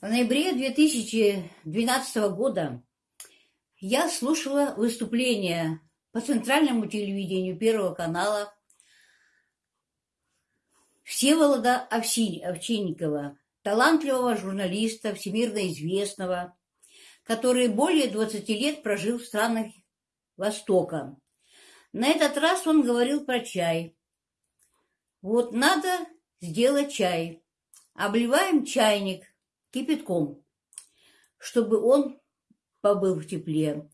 В ноябре 2012 года я слушала выступление по центральному телевидению Первого канала Всеволода Овчинникова, талантливого журналиста, всемирно известного, который более 20 лет прожил в странах Востока. На этот раз он говорил про чай. Вот надо сделать чай. Обливаем чайник – кипятком, чтобы он побыл в тепле.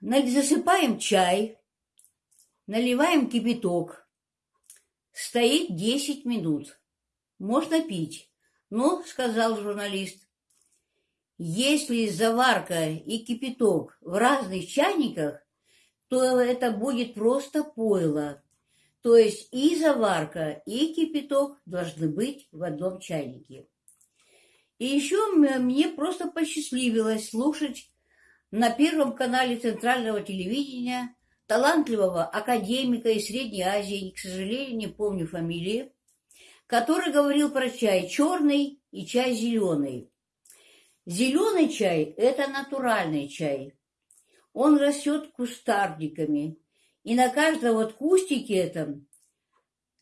Засыпаем чай, наливаем кипяток. Стоит 10 минут. Можно пить. Но, сказал журналист, если заварка и кипяток в разных чайниках, то это будет просто пойло. То есть и заварка, и кипяток должны быть в одном чайнике. И еще мне просто посчастливилось слушать на Первом канале Центрального телевидения талантливого академика из Средней Азии, к сожалению, не помню фамилии, который говорил про чай черный и чай зеленый. Зеленый чай – это натуральный чай. Он растет кустарниками, и на каждом вот кустике этом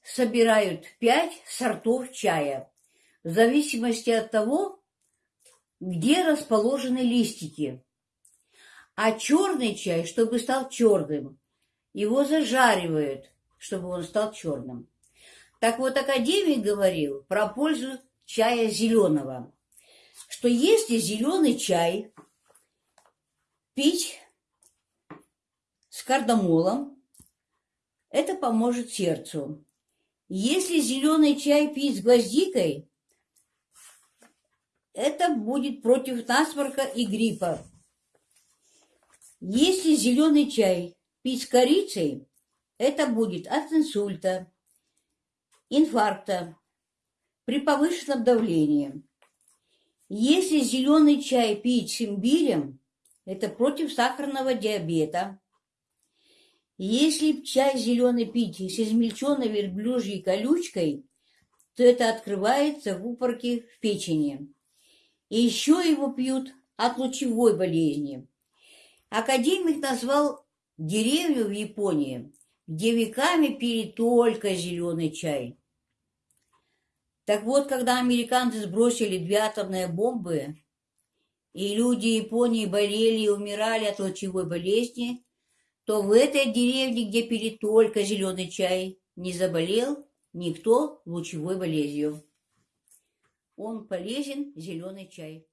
собирают пять сортов чая, в зависимости от того, где расположены листики. А черный чай, чтобы стал черным, его зажаривают, чтобы он стал черным. Так вот, академик говорил про пользу чая зеленого, что если зеленый чай пить с кардамолом, это поможет сердцу. Если зеленый чай пить с гвоздикой, это будет против насморка и гриппа. Если зеленый чай пить с корицей, это будет от инсульта, инфаркта, при повышенном давлении. Если зеленый чай пить с имбирем, это против сахарного диабета, если чай зеленый пить с измельченной верблюжьей колючкой, то это открывается в упорке в печени. И еще его пьют от лучевой болезни. Академик назвал деревню в Японии, где веками пили только зеленый чай. Так вот, когда американцы сбросили две атомные бомбы, и люди Японии болели и умирали от лучевой болезни, то в этой деревне, где пили только зеленый чай, не заболел никто лучевой болезнью. Он полезен, зеленый чай.